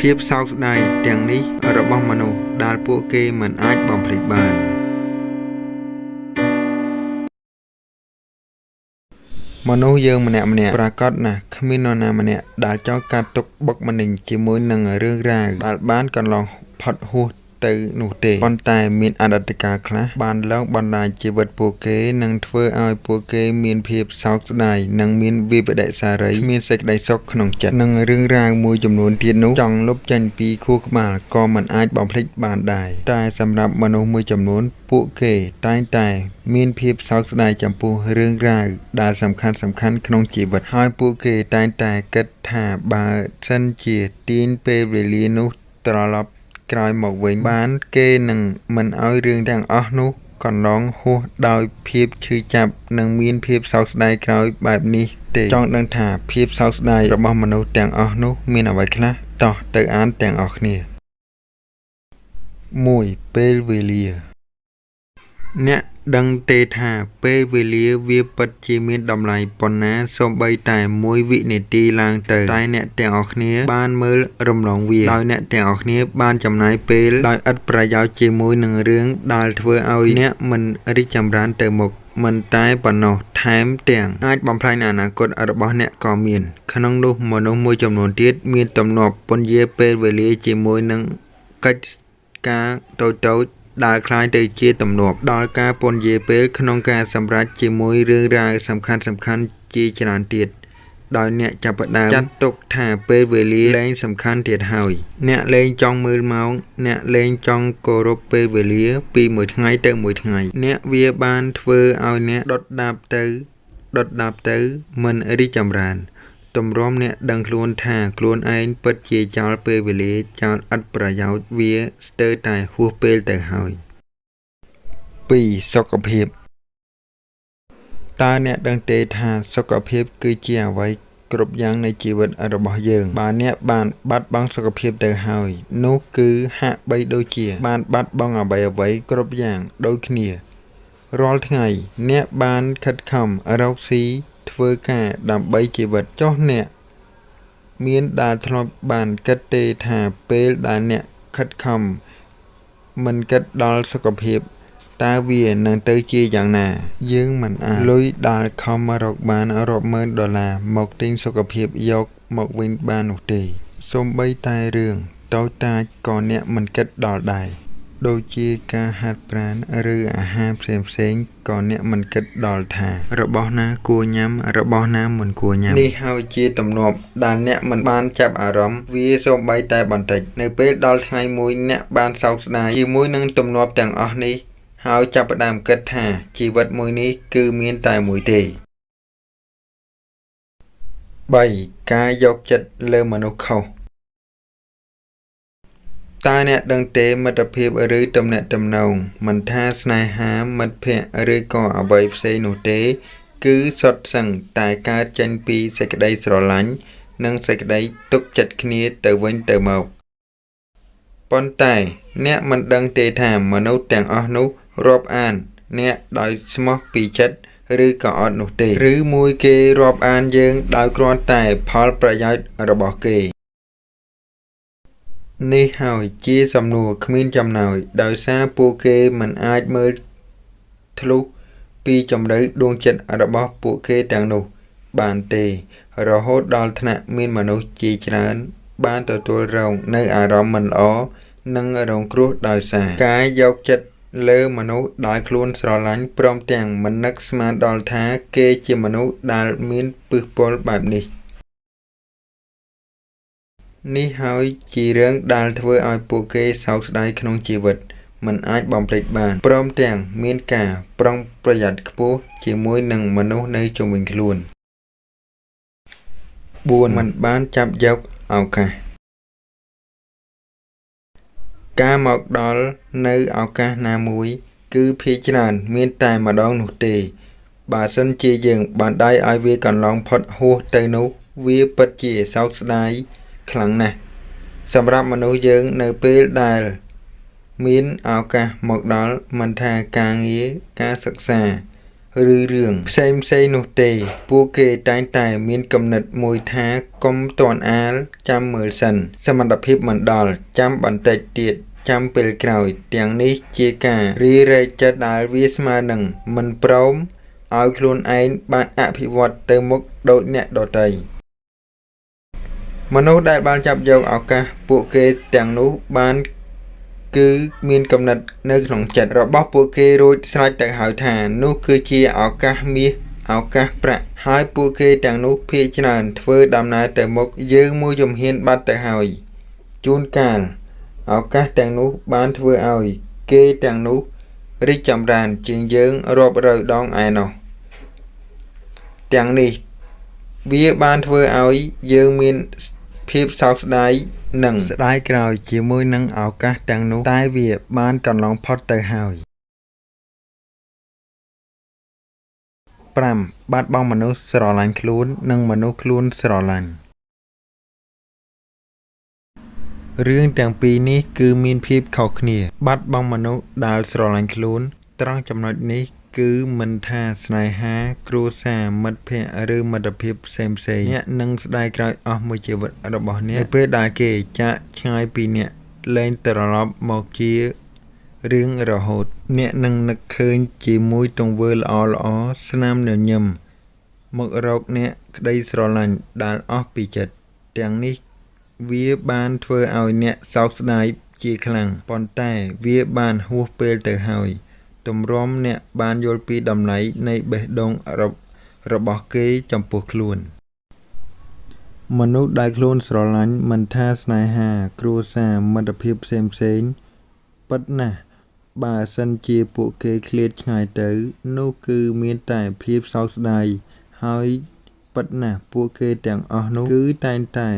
ភាពសោកស្ដាយទាំងនេះរបស់មនុស្សដែលពួកគេមិនអាចបំភ្លេចបានមនុស្សយើងម្នាក់ម្នាក់ប្រាកដណាស់គ្មាននរណាម្នាក់ដែលចង់កាត់ទុកបុកម្នេញជាមួយនឹងរឿងរ៉ាវដែលបានកន្លងផុតហួស ទៅនោះទេប៉ុន្តែមានអតីតកាលខ្លះបានលងបណ្ដាញជីវិតពួកគេនិងធ្វើឲ្យពួកគេមានភាពសោកស្ដាយនិងមានវិបដិសារីមានសេចក្តីសុខក្នុងចិត្តនិងរឿងរ៉ាវមួយចំនួនទៀតនោះចង់លុបចេញពីខួរក្បាលក៏មិនអាចបំភ្លេចបានដែរតែសម្រាប់មនុស្សមួយចំនួនពួកគេតែងតែមានភាពសោកស្ដាយចំពោះរឿងរ៉ាវដែលសំខាន់សំខាន់ក្នុងជីវិតហើយពួកគេតែងតែគិតថាបើសិនជាទាញពេលវេលានោះត្រឡប់ ក្រោយមកវិញ បានគេនឹងមិនឲ្យរឿងទាំងអស់នោះកន្លងហួសដោយភាពឈឺចាប់និងមានភាពសោកស្ដាយក្រោយបែបនេះទេចង់ដឹងថាភាពសោកស្ដាយរបស់មនុស្សទាំងអស់នោះមានអ្វីខ្លះតោះទៅអានទាំងអស់គ្នា1ពេលវេលាអ្នក ដឹងទេថាពេលវេលាវាពិតជាមានតម្លៃប៉ុណ្ណាសូម្បីតែមួយវិនាទីឡើងទៅតែអ្នកទាំងអស់គ្នាបានមើលរំលងវាដោយអ្នកទាំងអស់គ្នាបានចំណាយពេលដោយឥតប្រយោជន៍ជាមួយនឹងរឿងដែលធ្វើឲ្យអ្នកមិនរីកចម្រើនទៅមុខមិនតែប៉ុណ្ណោះថែមទាំងអាចបំផ្លាញអនាគតរបស់អ្នកក៏មាន ក្នុងនោះមនុស្សមួយចំនួនទៀតមានទំនាប់ពន្យាពេលវេលាជាមួយនឹងកិច្ចការតូចៗ ដែលคล้ายទៅជាទំនាប់ដល់ការពន្យាពេលក្នុងការសម្រេចជាមួយរឿងរ៉ាវសំខាន់សំខាន់ជាច្រើនទៀតដោយអ្នកចាប់ផ្ដើមចាត់ទុកថាពេលវេលាលែងសំខាន់ទៀតហើយអ្នកលែងចង់មើលម៉ោងអ្នកលែងចង់គោរពពេលវេលាពីមួយថ្ងៃទៅមួយថ្ងៃអ្នកវាបានធ្វើឲ្យអ្នកដុតដាបទៅដុតដាបទៅមិនរីកចម្រើន ទម្រាំអ្នកដឹងខ្លួនថា ខ្លួនឯងពិតជាចោលពេលវេលាចោលឥតប្រយោជន៍វាស្ទើរតែហួសពេលទៅហើយ2សុខភាពតើអ្នកដឹងទេថាសុខភាពគឺជាអ្វីគ្រប់យ៉ាងនៃជីវិតរបស់យើងបើអ្នកបានបាត់បង់សុខភាពទៅហើយ នោះគឺហាក់បីដូចជា បានបាត់បង់អ្វីអ្វីគ្រប់យ៉ាងដូចគ្នារាល់ថ្ងៃ អ្នកបានខិតខំរកស៊ី ធ្វើការដើម្បីជីវិតចុះអ្នកមានដែលធ្លាប់បានគិតទេថាពេលដែលអ្នកខិតខំមិនគិតដល់សុខភាពតើវានឹងទៅជាយ៉ាងណា យើងមិនអាចលុយដែលខំរកបានរាប់ម៉ឺនដុល្លារមកទិញសុខភាពយកមកវិញបាននោះទេសូម្បីតែរឿងតូចតាចក៏អ្នកមិនគិតដល់ដែរ ដូចជាការហាត់ប្រាណ ឬអាហារផ្សេងៗក៏អ្នកមិនគិតដល់ថា របស់ណាគួរញ៉ាំ របស់ណាមិនគួរញ៉ាំនេះហើយជាទំនាប់ដែលអ្នកមិនបានចាប់អារម្មណ៍វាសូម្បីតែបន្តិច នៅពេលដល់ថ្ងៃមួយអ្នកបានសោកស្ដាយជាមួយនឹងទំនាប់ទាំងអស់នេះហើយចាប់ផ្ដើមគិតថាជីវិតមួយនេះគឺមានតែមួយទេ3ការយកចិត្តលើមនុស្សខុស តើអ្នកដឹងទេមិត្តភាពឬទំនាក់ទំនង មិនថាស្នេហាមិត្តភ័ក្តិឬក៏អ្វីផ្សេងនោះទេ គឺសុទ្ធសឹងតែកើតចេញពីសេចក្តីស្រឡាញ់និងសេចក្តីទុកចិត្តគ្នាទៅវិញទៅមកប៉ុន្តែអ្នកមិនដឹងទេថាមនុស្សទាំងអស់នោះរាប់អាន អ្នកដោយស្មោះពីចិត្តឬក៏អត់នោះទេ ឬមួយគេរាប់អានយើងដោយគ្រាន់តែផលប្រយោជន៍របស់គេ នេះហើយជាសំណួរគ្មានចំណោយដោយសារពួកគេមិនអាចមើលធ្លុះពីជំរឿដួងចិត្តរបស់ពួកគេទាំងនោះ បានទេ រហូតដល់ថ្នាក់មានមនុស្សជាច្រើន បានទទួលរងនៅអារម្មណ៍មិនល្អនិងរងគ្រោះដោយសារ ការយកចិត្តលើមនុស្សដែលខ្លួនស្រឡាញ់ព្រមទាំងមិននឹកស្មានដល់ថាគេជាមនុស្សដែលមានពឹសពលបែបនេះ នេះហើយជារឿងដែលធ្វើឲ្យពួកគេសោកស្ដាយក្នុងជីវិត មិនអាចបំភ្លេចបាន ព្រមទាំងមានការប្រុងប្រយ័ត្នខ្ពស់ជាមួយនឹងមនុស្សនៅជុំវិញខ្លួន 4 មិនបានចាប់យកឱកាសការមកដល់នៅឱកាសណាមួយ គឺភាគច្រើនមានតែម្ដងនោះទេ បើសិនជាយើងបានដៃឲ្យវាកន្លងផុតហួសទៅនោះ វាពិតជាសោកស្ដាយ ខ្លាំងណាស់សម្រាប់មនុស្សយើងនៅពេលដែលមានឱកាសមកដល់មិនថាការងារការសិក្សាឬរឿងផ្សេងផ្សេងនោះទេ ពួកគេតែងតែមានគំនិតមួយថាកុំទាន់អាលចាំមើលសិន សមត្ថភាពមិនដល់ចាំបន្តិចទៀតចាំពេលក្រោយ ទាំងនេះជាការរីរែកចិត្តដែលវាស្មើនឹងមិនព្រមឲ្យខ្លួនឯងបានអភិវឌ្ឍទៅមុខដូចអ្នកដទៃ មនុស្សដែលបានចាប់យកឱកាសពួកគេទាំងនោះបានគឺមានកំណត់នៅក្នុងចិត្តរបស់ពួកគេរួចស្រេចទៅហើយថា នោះគឺជាឱកាសមាសឱកាសប្រាក់ហើយពួកគេទាំងនោះភាគច្រើនធ្វើដំណើរទៅមុខយើងមួយជំហានបាត់ទៅហើយជួនកាលឱកាសទាំងនោះបានធ្វើឲ្យគេទាំងនោះរីកចម្រើនជាងយើងរាប់រយដងឯណោះទាំងនេះ វាបានធ្វើឲ្យយើងមាន ភាពសោកស្ដាយនិងស្ដាយក្រោយជាមួយនឹងឱកាសទាំងនោះតែវាបានកន្លងផុតទៅហើយ5បាត់បង់មនុស្សស្រឡាញ់ខ្លួន និងមនុស្សខ្លួនស្រឡាញ់រឿងទាំងពីរនេះគឺមានភាពខុសគ្នា បាត់បង់មនុស្សដែលស្រឡាញ់ខ្លួន ត្រង់ចំណុចនេះ គឺមិនថាស្នេហា គ្រួសារ មិត្តភ័ក្តិ ឬមិត្តភាពផ្សេងផ្សេងអ្នកនឹងស្ដាយក្រោយអស់មួយជីវិតរបស់អ្នកពេលដែលគេចាក់ឆ្ងាយពីអ្នកលែងត្រឡប់មកជារឿងរហូត អ្នកនឹងនឹកឃើញជាមួយទង្វើល្អល្អស្នាមញញឹមមករកអ្នកក្តីស្រឡាញ់ដែលអស់ពីចិត្តទាំងនេះវាបានធ្វើឲ្យអ្នកសោកស្ដាយជាខ្លាំងប៉ុន្តែវាបានហួសពេលទៅហើយ ទម្រាំអ្នកបានយល់ពីតម្លៃនៃបេះដូងរបស់គេចំពោះខ្លួន មនុស្សដែលខ្លួនស្រឡាញ់មិនថាស្នេហា គ្រួសារ មិត្តភាពផ្សេងផ្សេងពិតណាស់បើសិនជាពួកគេឃ្លាតឆ្ងាយទៅ នោះគឺមានតែភាពសោកស្ដាយហើយពិតណាស់ពួកគេទាំងអស់នោះគឺតែងតែ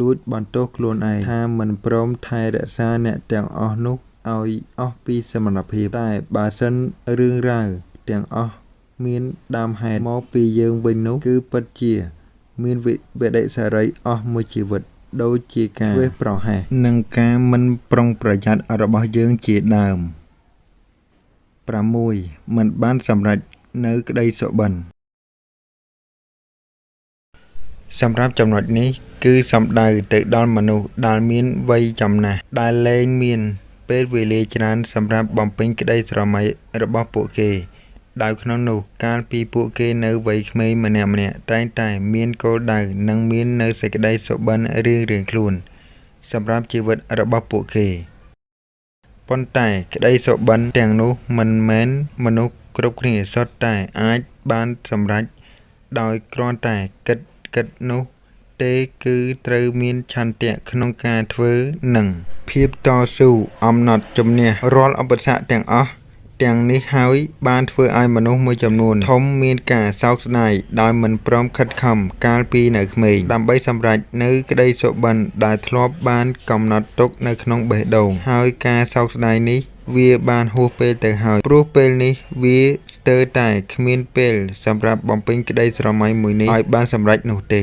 លួចបន្ទោសខ្លួនឯងថាមិនព្រមថែរក្សាអ្នកទាំងអស់នោះ ឲ្យអស់ពីសមត្ថភាព តែបើសិនរឿងរ៉ាវទាំងអស់មានដើមហេតុមកពីយើងវិញនោះ គឺពិតជា មានវិបដិសារីអស់មួយជីវិត ដូចជាការវេះប្រហែសនិងការមិនប្រុងប្រយ័ត្នរបស់យើងជាដើម6មិនបានសម្រេចនៅក្តីសុបិនសម្រាប់ចំណុចនេះ គឺសំដៅទៅដល់មនុស្សដែលមានវ័យចំណាស់ដែលលែងមាន ពេលវេលាច្រើនសម្រាប់បំពេញក្តីស្រមៃរបស់ពួកគេ ដោយក្នុងនោះកាលពីពួកគេនៅវ័យក្មេងម្នាក់ៗតែងតែមានគោលដៅ និងមាននៅសេចក្តីសុបិនរៀងៗខ្លួន សម្រាប់ជីវិតរបស់ពួកគេប៉ុន្តែក្តីសុបិនទាំងនោះមិនមែនមនុស្សគ្រប់គ្នាសុទ្ធតែអាចបានសម្រេចដោយគ្រាន់តែគិតគិតនោះ ទេគឺត្រូវមានឆន្ទៈក្នុងការធ្វើ និង ភាពតស៊ូអំណត់ជំនះរាល់ឧបសគ្គទាំងអស់ទាំងនេះហើយបានធ្វើឲ្យមនុស្សមួយចំនួនធំមានការសោកស្ដាយដោយមិនព្រមខិតខំកាលពីនៅក្មេងដើម្បីសម្រេចនៅក្តីសុបិនដែលធ្លាប់បានកំណត់ទុកនៅក្នុងបេះដូងហើយការសោកស្ដាយនេះវាបានហួសពេលទៅហើយព្រោះពេលនេះវាស្ទើរតែគ្មានពេលសម្រាប់បំពេញក្តីស្រមៃមួយនេះឲ្យបានសម្រេចនោះទេ